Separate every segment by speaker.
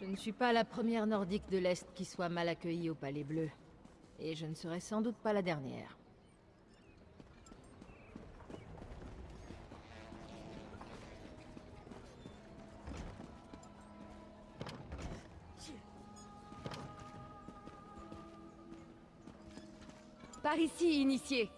Speaker 1: Je ne suis pas la première nordique de l'Est qui soit mal accueillie au Palais Bleu. Et je ne serai sans doute pas la dernière.
Speaker 2: Par ici, initié.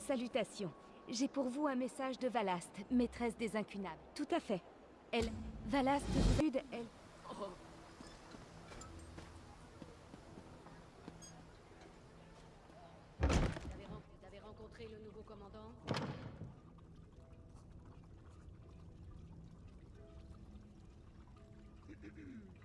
Speaker 2: Salutations. J'ai pour vous un message de Valast, maîtresse des incunables. Tout à fait. Elle... Valast vous elle...
Speaker 3: Vous avez rencontré le nouveau commandant?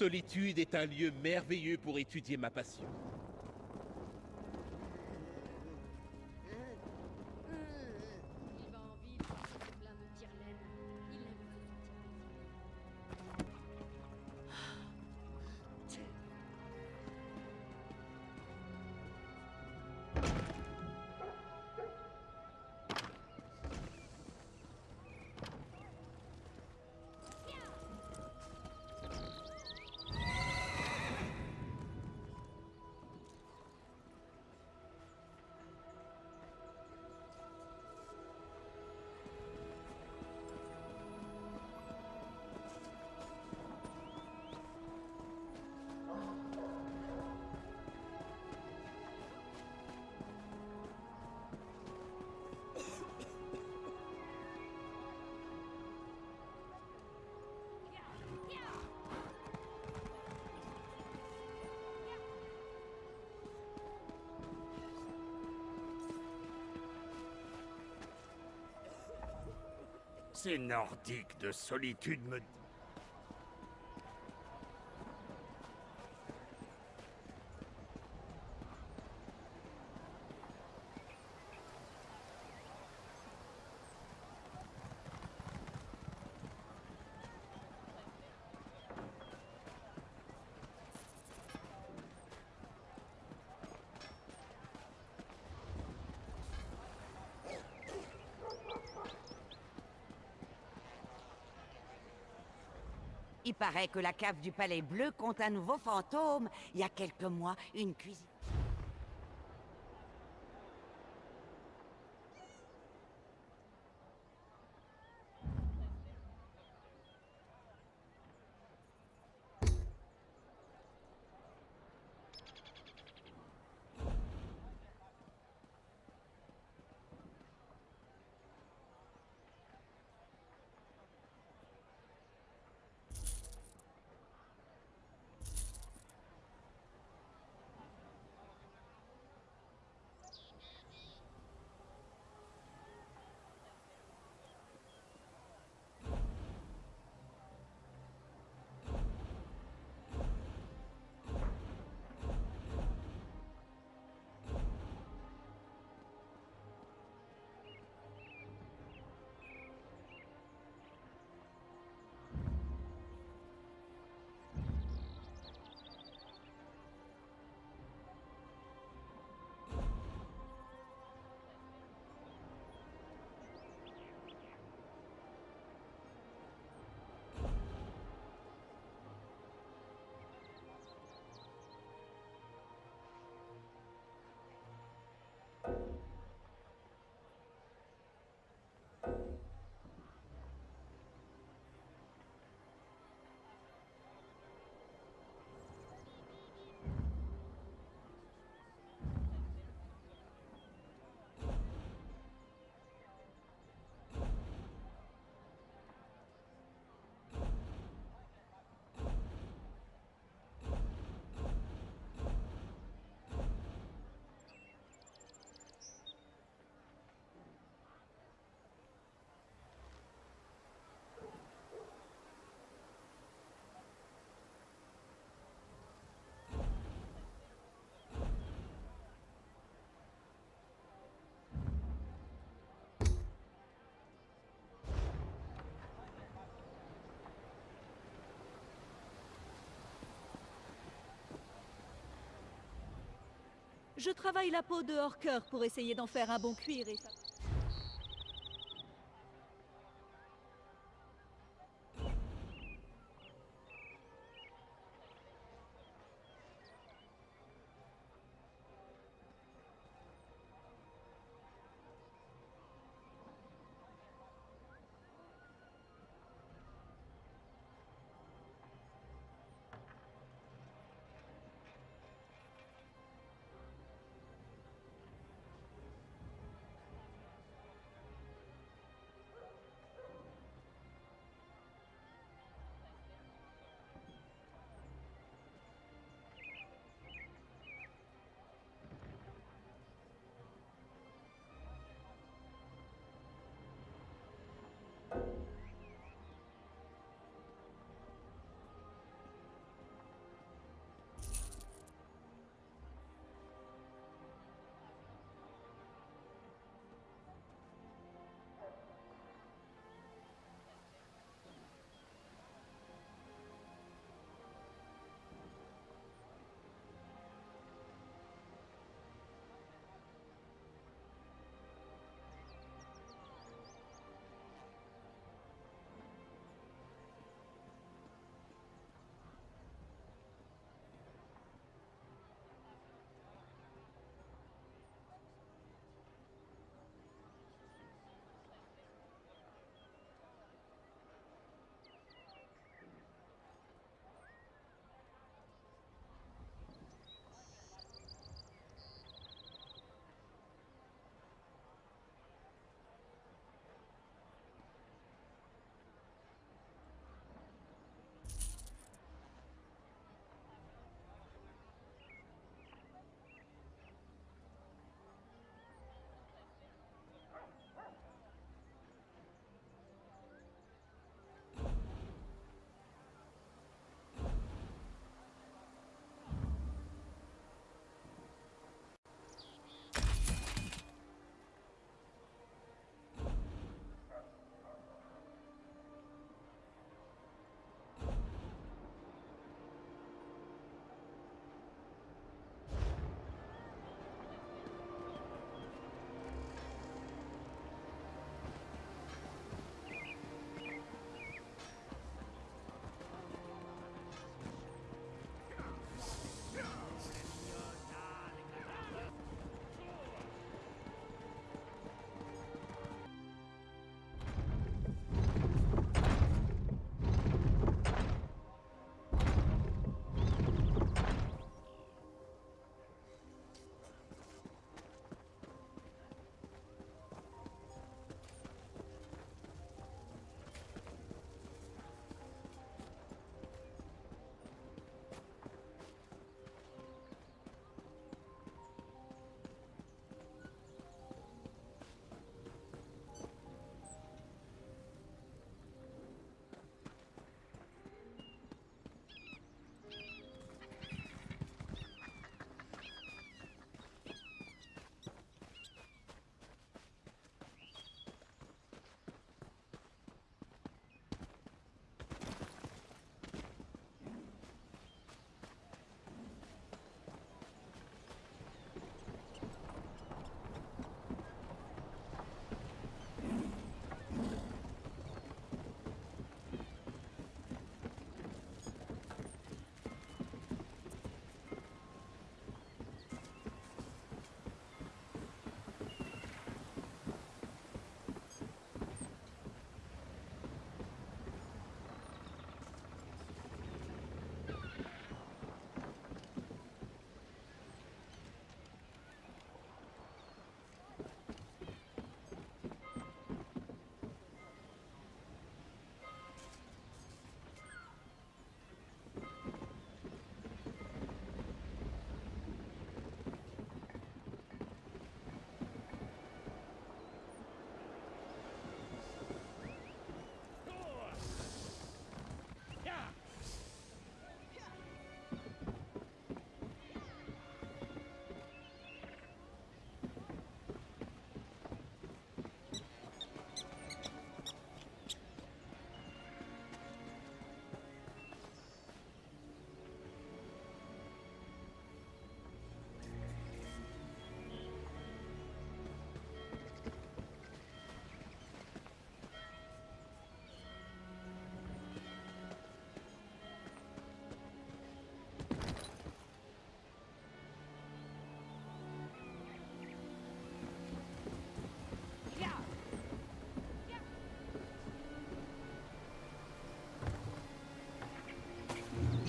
Speaker 4: Solitude est un lieu merveilleux pour étudier ma passion.
Speaker 5: Ces nordiques de solitude me...
Speaker 6: Il paraît que la cave du Palais Bleu compte un nouveau fantôme. Il y a quelques mois, une cuisine...
Speaker 7: Je travaille la peau de hors-cœur pour essayer d'en faire un bon cuir et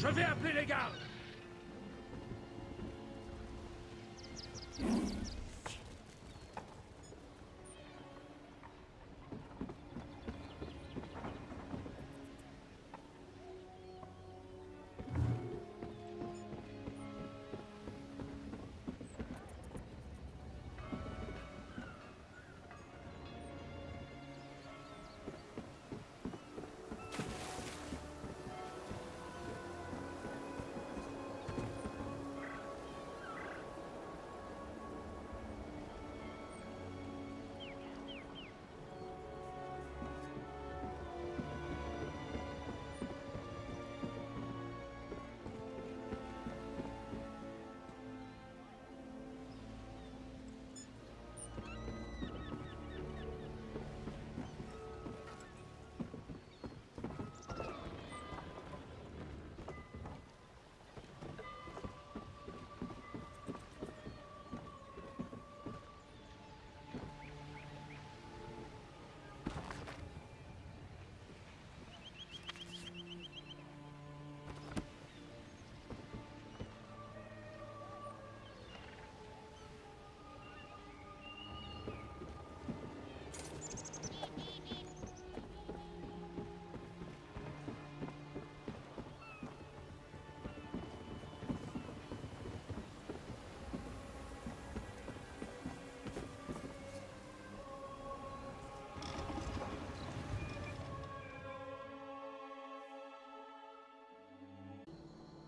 Speaker 5: Je vais appeler les gardes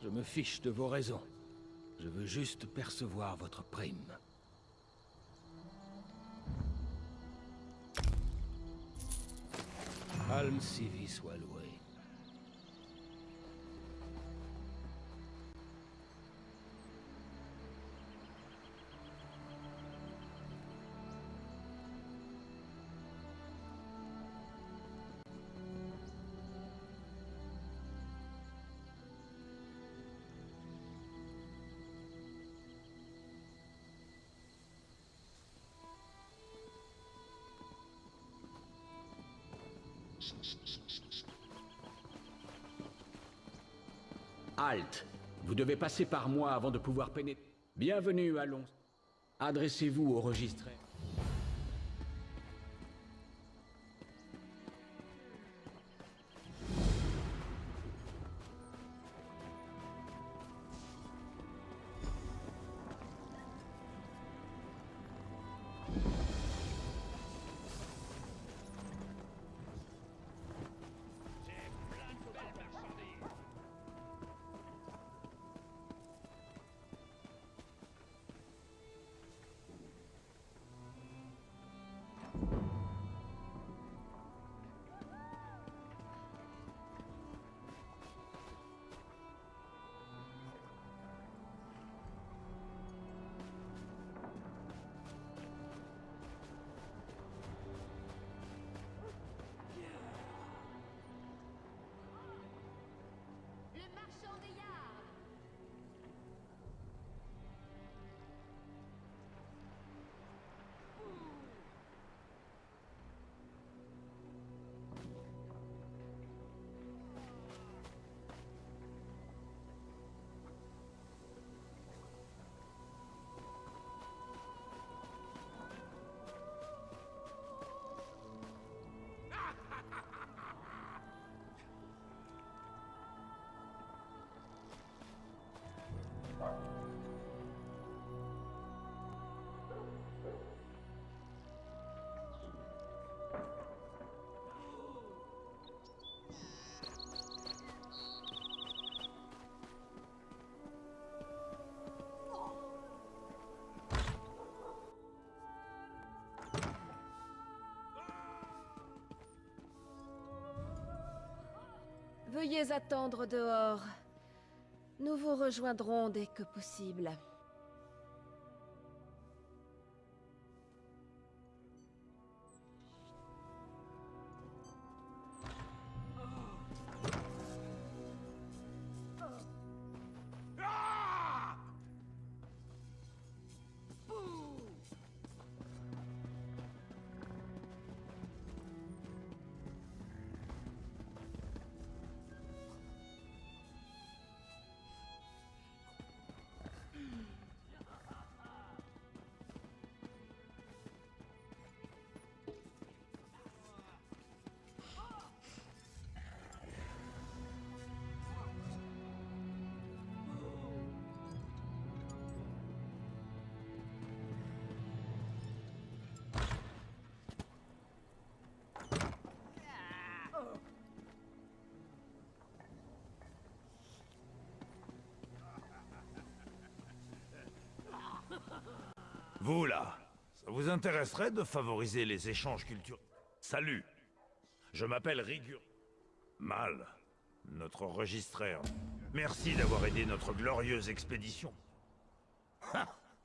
Speaker 8: Je me fiche de vos raisons. Je veux juste percevoir votre prime. Alm Civi soit Halte Vous devez passer par moi avant de pouvoir pénétrer. Bienvenue, allons. Adressez-vous au registré.
Speaker 2: Veuillez attendre dehors. Nous vous rejoindrons dès que possible.
Speaker 9: Vous là, ça vous intéresserait de favoriser les échanges culturels Salut Je m'appelle Rigur. Mal, notre registraire. Merci d'avoir aidé notre glorieuse expédition.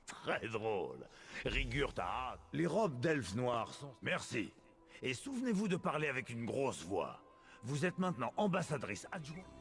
Speaker 9: Très drôle. Rigur t'a hâte. Les robes d'elfes noirs sont... Merci. Et souvenez-vous de parler avec une grosse voix. Vous êtes maintenant ambassadrice adjointe.